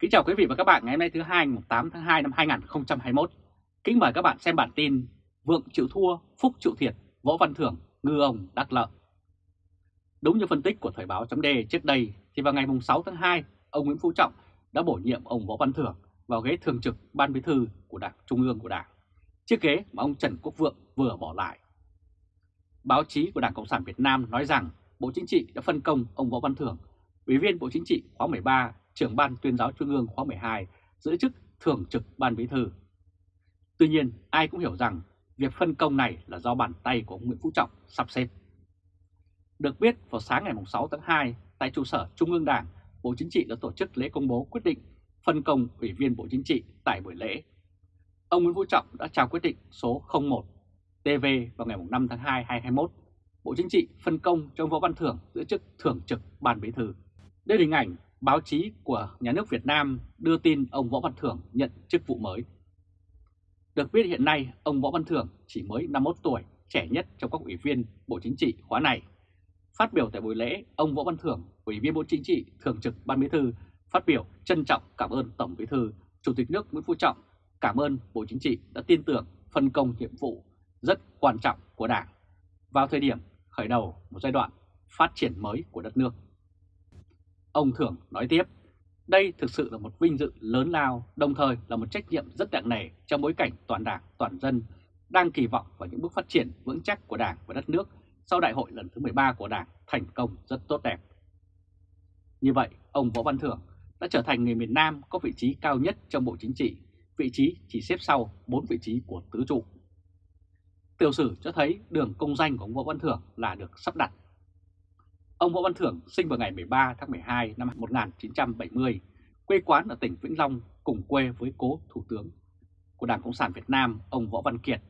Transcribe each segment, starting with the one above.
Kính chào quý vị và các bạn ngày hôm nay thứ hai ngày 8 tháng 2 năm 2021. Kính mời các bạn xem bản tin Vượng chịu thua, Phúc chịu thiệt, Võ Văn Thưởng ngư ông đắc lợi. Đúng như phân tích của Thời báo chấm trước đây thì vào ngày 6 tháng 2, ông Nguyễn Phú Trọng đã bổ nhiệm ông Võ Văn Thưởng vào ghế thường trực Ban Bí thư của Đảng Trung ương của Đảng, chiếc ghế mà ông Trần Quốc Vượng vừa bỏ lại. Báo chí của Đảng Cộng sản Việt Nam nói rằng Bộ Chính trị đã phân công ông Võ Văn Thưởng, Ủy viên Bộ Chính trị khóa 13 trưởng ban tuyên giáo Trung ương khóa 12 giữ chức thường trực ban bí thư. Tuy nhiên, ai cũng hiểu rằng việc phân công này là do bàn tay của ông Nguyễn Phú Trọng sắp xếp. Được biết, vào sáng ngày 6 tháng 2, tại trụ sở Trung ương Đảng, Bộ Chính trị đã tổ chức lễ công bố quyết định phân công Ủy viên Bộ Chính trị tại buổi lễ. Ông Nguyễn Phú Trọng đã trao quyết định số 01 TV vào ngày 5 tháng 2 2021. Bộ Chính trị phân công cho ông Võ Văn Thưởng giữ chức thường trực ban bí thư. Đây là hình ảnh báo chí của nhà nước Việt Nam đưa tin ông Võ Văn Thưởng nhận chức vụ mới. Được biết hiện nay ông Võ Văn Thưởng chỉ mới 51 tuổi, trẻ nhất trong các ủy viên Bộ Chính trị khóa này. Phát biểu tại buổi lễ, ông Võ Văn Thưởng, Ủy viên Bộ Chính trị, Thường trực Ban Bí thư, phát biểu trân trọng cảm ơn Tổng Bí thư, Chủ tịch nước Nguyễn Phú Trọng, cảm ơn Bộ Chính trị đã tin tưởng phân công nhiệm vụ rất quan trọng của Đảng vào thời điểm khởi đầu một giai đoạn phát triển mới của đất nước. Ông Thưởng nói tiếp, đây thực sự là một vinh dự lớn lao, đồng thời là một trách nhiệm rất nặng nề trong bối cảnh toàn đảng, toàn dân đang kỳ vọng vào những bước phát triển vững chắc của đảng và đất nước sau đại hội lần thứ 13 của đảng thành công rất tốt đẹp. Như vậy, ông Võ Văn Thưởng đã trở thành người miền Nam có vị trí cao nhất trong Bộ Chính trị, vị trí chỉ xếp sau 4 vị trí của tứ trụ. Tiểu sử cho thấy đường công danh của ông Võ Văn Thưởng là được sắp đặt Ông Võ Văn Thưởng sinh vào ngày 13 tháng 12 năm 1970, quê quán ở tỉnh Vĩnh Long cùng quê với cố Thủ tướng của Đảng Cộng sản Việt Nam, ông Võ Văn Kiệt.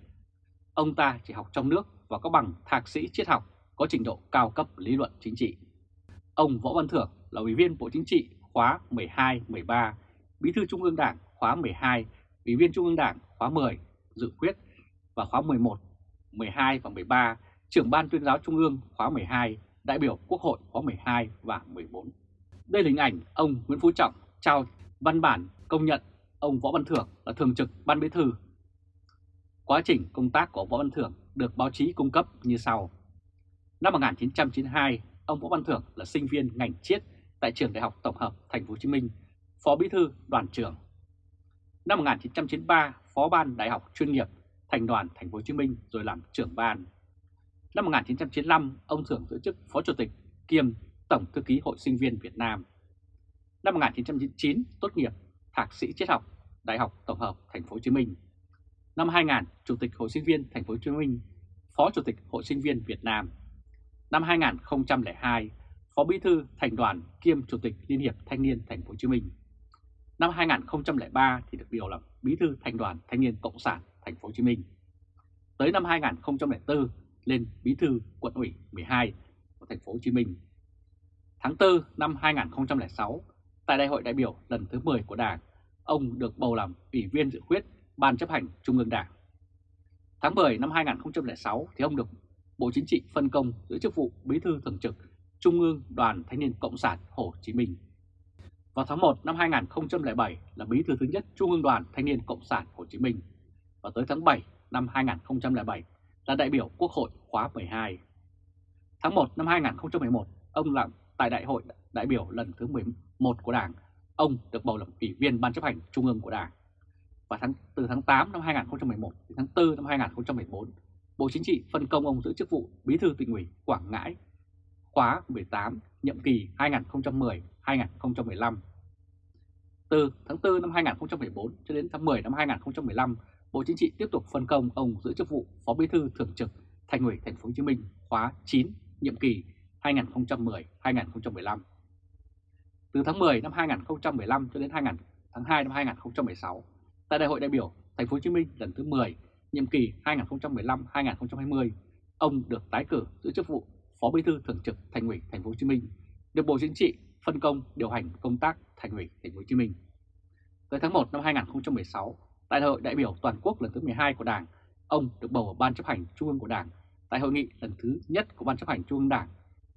Ông ta chỉ học trong nước và có bằng thạc sĩ triết học, có trình độ cao cấp lý luận chính trị. Ông Võ Văn Thưởng là Ủy viên Bộ Chính trị khóa 12-13, Bí thư Trung ương Đảng khóa 12, Ủy viên Trung ương Đảng khóa 10, dự khuyết và khóa 11, 12 và 13, trưởng Ban tuyên giáo Trung ương khóa 12, đại biểu Quốc hội khóa 12 và 14. Đây là hình ảnh ông Nguyễn Phú Trọng trao văn bản công nhận ông Võ Văn Thưởng là thường trực ban bí thư. Quá trình công tác của Võ Văn Thưởng được báo chí cung cấp như sau. Năm 1992, ông Võ Văn Thưởng là sinh viên ngành triết tại trường Đại học Tổng hợp Thành phố Hồ Chí Minh, phó bí thư đoàn trưởng. Năm 1993, phó ban Đại học chuyên nghiệp thành đoàn Thành phố Hồ Chí Minh rồi làm trưởng ban. Năm 1995, ông Thưởng giữ chức Phó Chủ tịch kiêm Tổng Thư ký Hội Sinh viên Việt Nam. Năm 1999, tốt nghiệp Thạc sĩ triết học Đại học Tổng hợp Thành phố Hồ Chí Minh. Năm 2000, Chủ tịch Hội Sinh viên Thành phố Hồ Chí Minh, Phó Chủ tịch Hội Sinh viên Việt Nam. Năm 2002, Phó Bí thư Thành đoàn kiêm Chủ tịch Liên hiệp Thanh niên Thành phố Hồ Chí Minh. Năm 2003 thì được điều làm Bí thư Thành đoàn Thanh niên Cộng sản Thành phố Hồ Chí Minh. Tới năm 2004 lên bí thư quận ủy 12 của thành phố Hồ Chí Minh. Tháng 4 năm 2006, tại đại hội đại biểu lần thứ 10 của Đảng, ông được bầu làm ủy viên dự khuyết Ban chấp hành Trung ương Đảng. Tháng 10 năm 2006 thì ông được Bộ Chính trị phân công giữ chức vụ bí thư thường trực Trung ương Đoàn Thanh niên Cộng sản Hồ Chí Minh. Vào tháng 1 năm 2007 là bí thư thứ nhất Trung ương Đoàn Thanh niên Cộng sản Hồ Chí Minh. Và tới tháng 7 năm 2007 là đại biểu Quốc hội khóa 12. Tháng 1 năm 2011, ông làm tại Đại hội đại biểu lần thứ 11 của Đảng, ông được bầu làm ủy viên Ban chấp hành Trung ương của Đảng. Và tháng từ tháng 8 năm 2011 đến tháng 4 năm 2014, Bộ Chính trị phân công ông giữ chức vụ Bí thư tỉnh ủy Quảng Ngãi khóa 18, nhiệm kỳ 2010-2015. Từ tháng 4 năm 2014 cho đến tháng 10 năm 2015, Bộ Chính trị tiếp tục phân công ông giữ chức vụ Phó Bí thư Thường trực Thành ủy Thành phố Hồ Chí Minh khóa 9, nhiệm kỳ 2010-2015. Từ tháng 10 năm 2015 cho đến 2000, tháng 2 năm 2016, tại Đại hội đại biểu Thành phố Hồ Chí Minh lần thứ 10, nhiệm kỳ 2015-2020, ông được tái cử giữ chức vụ Phó Bí thư Thường trực Thành ủy Thành phố Hồ Chí Minh, được Bộ Chính trị phân công điều hành công tác Thành ủy Thành phố Hồ Chí Minh. Tới tháng 1 năm 2016, Tại hội đại biểu toàn quốc lần thứ 12 của Đảng, ông được bầu vào Ban chấp hành Trung ương của Đảng. Tại hội nghị lần thứ nhất của Ban chấp hành Trung ương Đảng,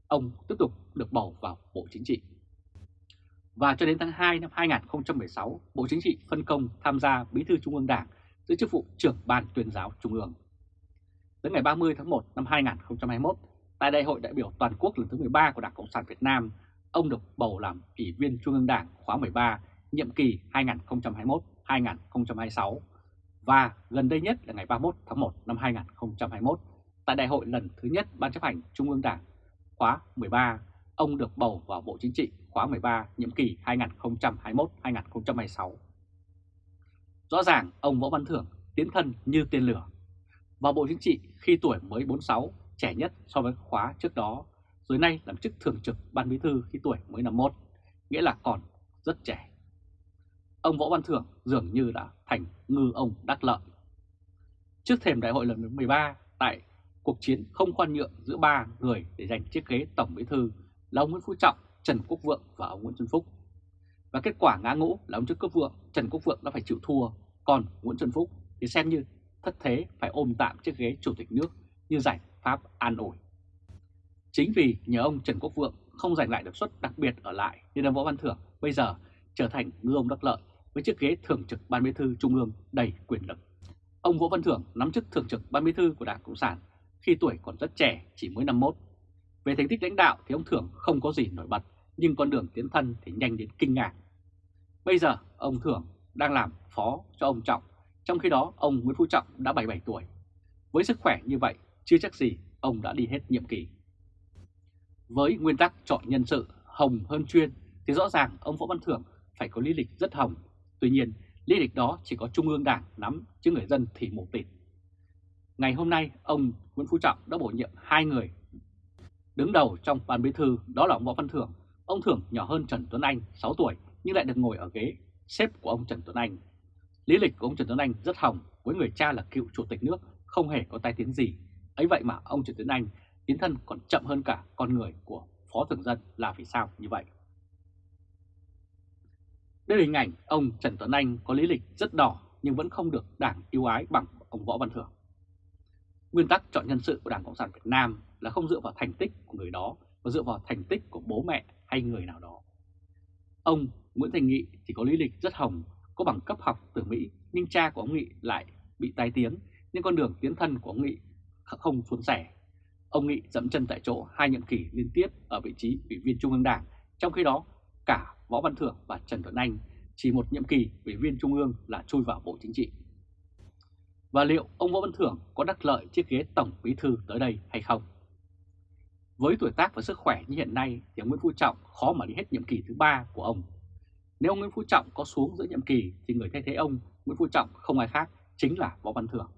ông tiếp tục được bầu vào Bộ Chính trị. Và cho đến tháng 2 năm 2016, Bộ Chính trị phân công tham gia Bí thư Trung ương Đảng giữ chức vụ trưởng Ban tuyên giáo Trung ương. Tới ngày 30 tháng 1 năm 2021, tại Đại hội đại biểu toàn quốc lần thứ 13 của Đảng Cộng sản Việt Nam, ông được bầu làm Ủy viên Trung ương Đảng khóa 13, nhiệm kỳ 2021-2026 và gần đây nhất là ngày 31 tháng 1 năm 2021, tại Đại hội lần thứ nhất Ban chấp hành Trung ương Đảng khóa 13, ông được bầu vào Bộ Chính trị khóa 13, nhiệm kỳ 2021-2026. Rõ ràng ông Võ Văn Thưởng tiến thân như tên lửa. Vào Bộ Chính trị khi tuổi mới 46, trẻ nhất so với khóa trước đó, rồi nay làm chức thường trực Ban Bí thư khi tuổi mới 51, nghĩa là còn rất trẻ. Ông Võ Văn Thưởng dường như đã thành ngư ông đắc lợi. Trước thềm đại hội lần thứ 13, tại cuộc chiến không khoan nhượng giữa ba người để giành chiếc ghế Tổng Bí thư là ông Nguyễn Phú Trọng, Trần Quốc Vượng và ông Nguyễn Xuân Phúc. Và kết quả ngã ngũ là ông Trần Quốc Vượng, Trần Quốc Vượng đã phải chịu thua, còn Nguyễn Xuân Phúc thì xem như thất thế phải ôm tạm chiếc ghế Chủ tịch nước như giải pháp an ủi. Chính vì nhờ ông Trần Quốc Vượng không giành lại được suất đặc biệt ở lại nên ông Võ Văn Thưởng bây giờ trở thành ngư ông đắc lợi với chiếc ghế thường trực Ban Bí thư Trung ương đầy quyền lực. Ông Võ Văn Thưởng nắm chức thường trực Ban Bí thư của Đảng Cộng sản khi tuổi còn rất trẻ, chỉ mới năm 51. Về thành tích lãnh đạo thì ông Thưởng không có gì nổi bật, nhưng con đường tiến thân thì nhanh đến kinh ngạc. Bây giờ ông Thưởng đang làm phó cho ông Trọng, trong khi đó ông Nguyễn Phú Trọng đã 77 tuổi. Với sức khỏe như vậy, chưa chắc gì ông đã đi hết nhiệm kỳ. Với nguyên tắc chọn nhân sự hồng hơn chuyên thì rõ ràng ông Võ Văn Thưởng phải có lý lịch rất hồng. Tuy nhiên, lý lịch đó chỉ có Trung ương Đảng nắm chứ người dân thì mù tịt. Ngày hôm nay, ông Nguyễn Phú Trọng đã bổ nhiệm hai người. Đứng đầu trong ban bí thư đó là ông Võ Văn Thưởng. Ông Thưởng nhỏ hơn Trần Tuấn Anh 6 tuổi nhưng lại được ngồi ở ghế xếp của ông Trần Tuấn Anh. Lý lịch của ông Trần Tuấn Anh rất hồng với người cha là cựu chủ tịch nước không hề có tai tiếng gì. ấy vậy mà ông Trần Tuấn Anh tiến thân còn chậm hơn cả con người của Phó Thường Dân là vì sao như vậy? Đây là hình ảnh ông Trần Tuấn Anh có lý lịch rất đỏ nhưng vẫn không được đảng yêu ái bằng ông Võ Văn Thưởng. Nguyên tắc chọn nhân sự của Đảng Cộng sản Việt Nam là không dựa vào thành tích của người đó mà dựa vào thành tích của bố mẹ hay người nào đó. Ông Nguyễn Thành Nghị thì có lý lịch rất hồng, có bằng cấp học từ Mỹ nhưng cha của ông Nghị lại bị tai tiếng nên con đường tiến thân của ông Nghị không suôn sẻ. Ông Nghị dậm chân tại chỗ hai nhiệm kỳ liên tiếp ở vị trí ủy viên Trung ương Đảng, trong khi đó cả Võ Văn Thưởng và Trần Tuấn Anh, chỉ một nhiệm kỳ ủy viên Trung ương là chui vào Bộ Chính trị. Và liệu ông Võ Văn Thưởng có đắc lợi chiếc ghế Tổng Bí Thư tới đây hay không? Với tuổi tác và sức khỏe như hiện nay thì ông Nguyễn Phú Trọng khó mà đi hết nhiệm kỳ thứ ba của ông. Nếu ông Nguyễn Phú Trọng có xuống giữa nhiệm kỳ thì người thay thế ông Nguyễn Phú Trọng không ai khác chính là Võ Văn Thưởng.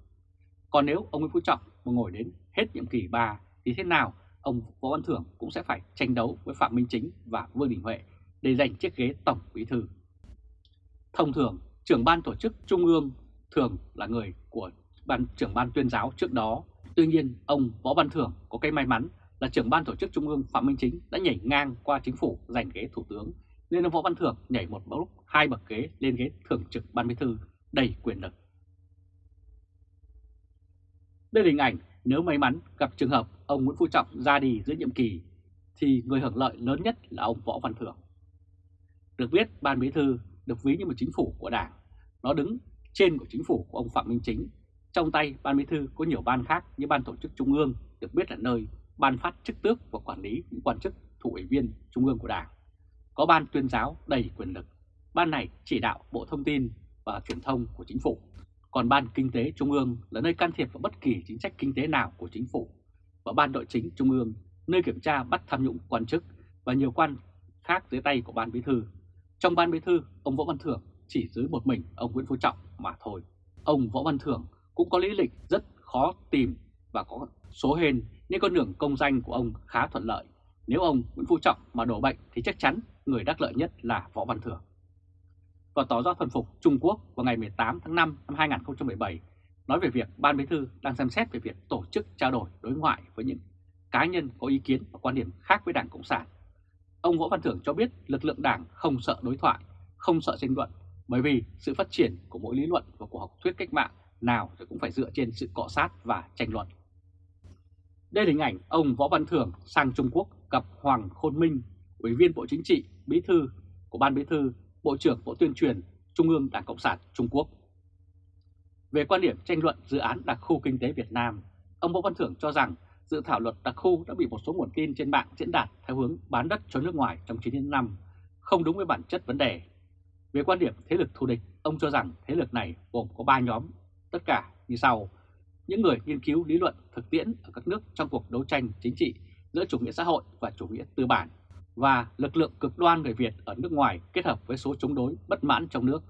Còn nếu ông Nguyễn Phú Trọng mà ngồi đến hết nhiệm kỳ 3 thì thế nào ông Võ Văn Thưởng cũng sẽ phải tranh đấu với Phạm Minh Chính và Vương Đình Huệ để giành chiếc ghế Tổng Bí Thư. Thông thường, trưởng ban tổ chức Trung ương thường là người của ban trưởng ban tuyên giáo trước đó. Tuy nhiên, ông Võ Văn Thưởng có cái may mắn là trưởng ban tổ chức Trung ương Phạm Minh Chính đã nhảy ngang qua chính phủ giành ghế thủ tướng, nên ông Võ Văn Thưởng nhảy một lúc hai bậc ghế lên ghế thường trực ban bí thư đầy quyền lực. Đây là hình ảnh nếu may mắn gặp trường hợp ông Nguyễn Phú Trọng ra đi giữa nhiệm kỳ thì người hưởng lợi lớn nhất là ông Võ Văn Thưởng. Được biết ban bí thư được ví như một chính phủ của đảng, nó đứng trên của chính phủ của ông Phạm Minh Chính. Trong tay ban bí thư có nhiều ban khác như ban tổ chức trung ương được biết là nơi ban phát chức tước và quản lý những quan chức thủ ủy viên trung ương của đảng. Có ban tuyên giáo đầy quyền lực. Ban này chỉ đạo Bộ Thông tin và Truyền thông của chính phủ. Còn ban kinh tế trung ương là nơi can thiệp vào bất kỳ chính sách kinh tế nào của chính phủ. Và ban nội chính trung ương nơi kiểm tra bắt tham nhũng quan chức và nhiều quan khác dưới tay của ban bí thư. Trong ban bí thư, ông Võ Văn Thưởng chỉ dưới một mình ông Nguyễn Phú Trọng mà thôi. Ông Võ Văn Thưởng cũng có lý lịch rất khó tìm và có số hên nên con đường công danh của ông khá thuận lợi. Nếu ông Nguyễn Phú Trọng mà đổ bệnh thì chắc chắn người đắc lợi nhất là Võ Văn Thưởng. Và tỏ ra thuần phục Trung Quốc vào ngày 18 tháng 5 năm 2017 nói về việc Ban Bí thư đang xem xét về việc tổ chức trao đổi đối ngoại với những cá nhân có ý kiến và quan điểm khác với Đảng Cộng sản. Ông Võ Văn Thưởng cho biết lực lượng Đảng không sợ đối thoại, không sợ tranh luận bởi vì sự phát triển của mỗi lý luận và của học thuyết cách mạng nào thì cũng phải dựa trên sự cọ sát và tranh luận. Đây là hình ảnh ông Võ Văn Thưởng sang Trung Quốc gặp Hoàng Khôn Minh, Ủy viên Bộ Chính trị, Bí thư của Ban Bí thư, Bộ trưởng Bộ Tuyên truyền Trung ương Đảng Cộng sản Trung Quốc. Về quan điểm tranh luận dự án đặc khu kinh tế Việt Nam, ông Võ Văn Thưởng cho rằng dự thảo luật đặc khu đã bị một số nguồn tin trên mạng diễn đạt theo hướng bán đất cho nước ngoài trong 9 năm, không đúng với bản chất vấn đề. Về quan điểm thế lực thù địch, ông cho rằng thế lực này gồm có 3 nhóm, tất cả như sau. Những người nghiên cứu lý luận thực tiễn ở các nước trong cuộc đấu tranh chính trị giữa chủ nghĩa xã hội và chủ nghĩa tư bản và lực lượng cực đoan người Việt ở nước ngoài kết hợp với số chống đối bất mãn trong nước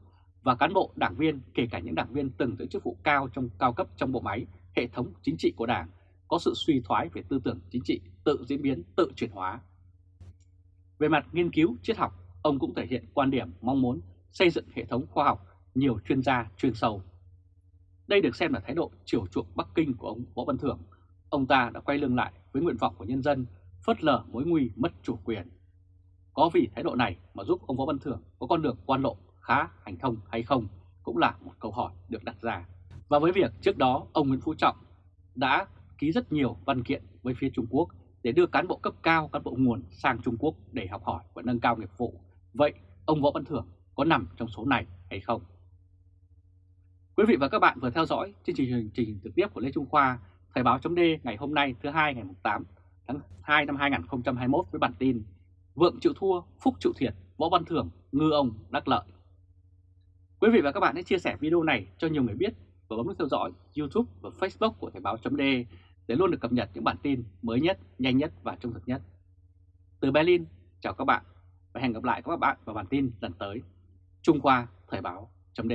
và cán bộ đảng viên kể cả những đảng viên từng giữ chức vụ cao trong cao cấp trong bộ máy hệ thống chính trị của đảng có sự suy thoái về tư tưởng chính trị tự diễn biến tự chuyển hóa. Về mặt nghiên cứu triết học, ông cũng thể hiện quan điểm mong muốn xây dựng hệ thống khoa học nhiều chuyên gia chuyên sâu. Đây được xem là thái độ chiều chuộng Bắc Kinh của ông Võ Văn Thưởng. Ông ta đã quay lưng lại với nguyện vọng của nhân dân, phớt lờ mối nguy mất chủ quyền. Có vì thái độ này mà giúp ông Võ Văn Thưởng có con đường quan lộ khá hành thông hay không cũng là một câu hỏi được đặt ra. Và với việc trước đó ông Nguyễn Phú Trọng đã ký rất nhiều văn kiện với phía Trung Quốc để đưa cán bộ cấp cao, cán bộ nguồn sang Trung Quốc để học hỏi và nâng cao nghiệp vụ. Vậy ông Võ Văn Thưởng có nằm trong số này hay không? Quý vị và các bạn vừa theo dõi chương trình truyền trình trực tiếp của Lê Trung Khoa, Thời báo chấm ngày hôm nay thứ hai ngày 8 tháng 2 năm 2021 với bản tin Vượng chịu thua, Phúc chịu thiệt, Võ Văn Thưởng ngư ông đắc lợi. Quý vị và các bạn hãy chia sẻ video này cho nhiều người biết và bấm nút theo dõi YouTube và Facebook của Thời báo chấm để để luôn được cập nhật những bản tin mới nhất, nhanh nhất và trung thực nhất. Từ Berlin, chào các bạn và hẹn gặp lại các bạn vào bản tin lần tới. Trung Khoa Thời báo chấm